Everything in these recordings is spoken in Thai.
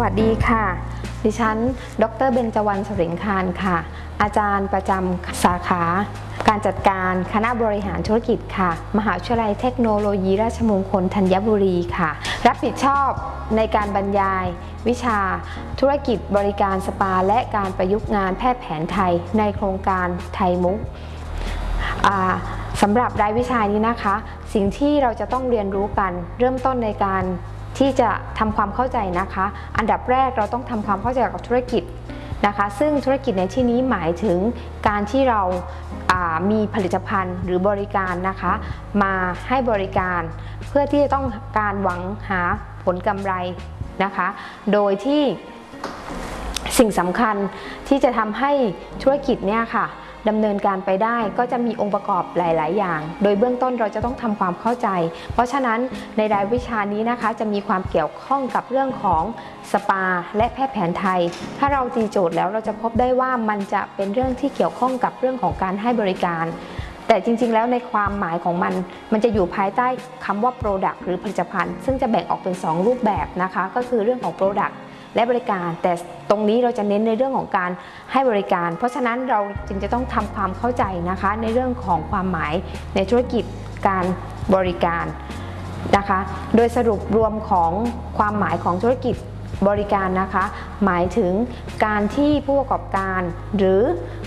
วัสดีค่ะ ดิฉัน ดรเบญจวรรณสริงคารค่ะ อาจารย์ประจำสาขา การจัดการคณะบริหารธุรกิจค่ะ มหาวิทยาลัยเทคโนโลยีราชมงคลธัญบุรีค่ะ รับผิดชอบในการบรรยาย วิชา ธุรกิจบริการสปา และการประยุกต์งานแพทย์แผนไทย ในโครงการไทยมุกสำหรับรายวิชานี้นะคะ สิ่งที่เราจะต้องเรียนรู้กัน เริ่มต้นในการ ที่จะทำความเข้าใจนะคะ อันดับแรกเราต้องทำความเข้าใจกับธุรกิจนะคะ ซึ่งธุรกิจในที่นี้หมายถึงการที่เราามีผลิตภัณฑ์หรือบริการนะคะ มาให้บริการเพื่อที่จะต้องการหวังหาผลกำไรนะคะ โดยที่สิ่งสำคัญที่จะทำให้ธุรกิจเนี่ยค่ะ ดำเนินการไปได้ก็จะมีองค์ประกอบหลาย ๆ อย่าง โดยเบื้องต้นเราจะต้องทำความเข้าใจ เพราะฉะนั้นในรายวิชานี้นะคะ จะมีความเกี่ยวข้องกับเรื่องของสปา และแพทย์แผนไทย ถ้าเราตีโจทย์แล้วเราจะพบได้ว่ามันจะเป็นเรื่องที่เกี่ยวข้องกับเรื่องของการให้บริการ แต่จริง ๆ แล้วในความหมายของมัน มันจะอยู่ภายใต้คำว่า Product หรือผลิตภัณฑ์ ซึ่งจะแบ่งออกเป็น 2 รูปแบบนะคะ ก็คือเรื่องของ Product และบริการ แต่ตรงนี้เราจะเน้นในเรื่องของการให้บริการ เพราะฉะนั้นเราจึงจะต้องทำความเข้าใจนะคะ ในเรื่องของความหมายในธุรกิจการบริการนะคะ โดยสรุปรวมของความหมายของธุรกิจบริการนะคะ หมายถึงการที่ผู้ประกอบการหรือ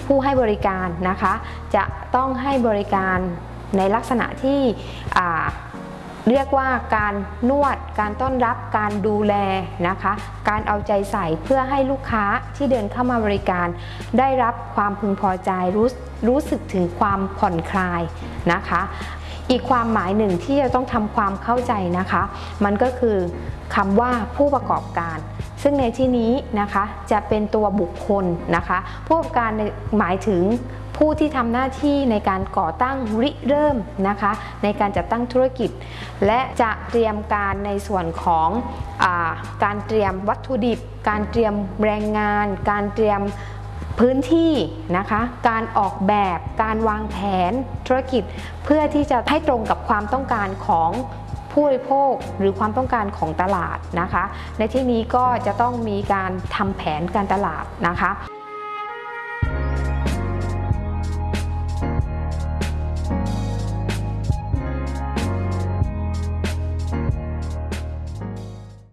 ผู้ให้บริการนะคะ จะต้องให้บริการในลักษณะที่อ่า เรียกว่าการนวด การต้อนรับ การดูแลนะคะ การเอาใจใส่เพื่อให้ลูกค้าที่เดินเข้ามาบริการ ได้รับความพึงพอใจรู้รู้สึกถึงความผ่อนคลายนะคะ อีกความหมายหนึ่งที่จะต้องทำความเข้าใจนะคะ มันก็คือคำว่าผู้ประกอบการ ซึ่งในที่นี้นะคะจะเป็นตัวบุคคลนะคะ ผู้ประกอบการหมายถึง ผู้ที่ทำหน้าที่ในการก่อตั้งริเริ่มนะคะ ในการจัดตั้งธุรกิจ และจะเตรียมการในส่วนของอาการเตรียมวัตถุดิบ การเตรียมแรงงาน การเตรียมพื้นที่นะคะ การออกแบบ การวางแผนธุรกิจ เพื่อที่จะให้ตรงกับความต้องการของผู้บริโภคหรือความต้องการของตลาดนะคะ ในที่นี้ก็จะต้องมีการทำแผนการตลาดนะคะ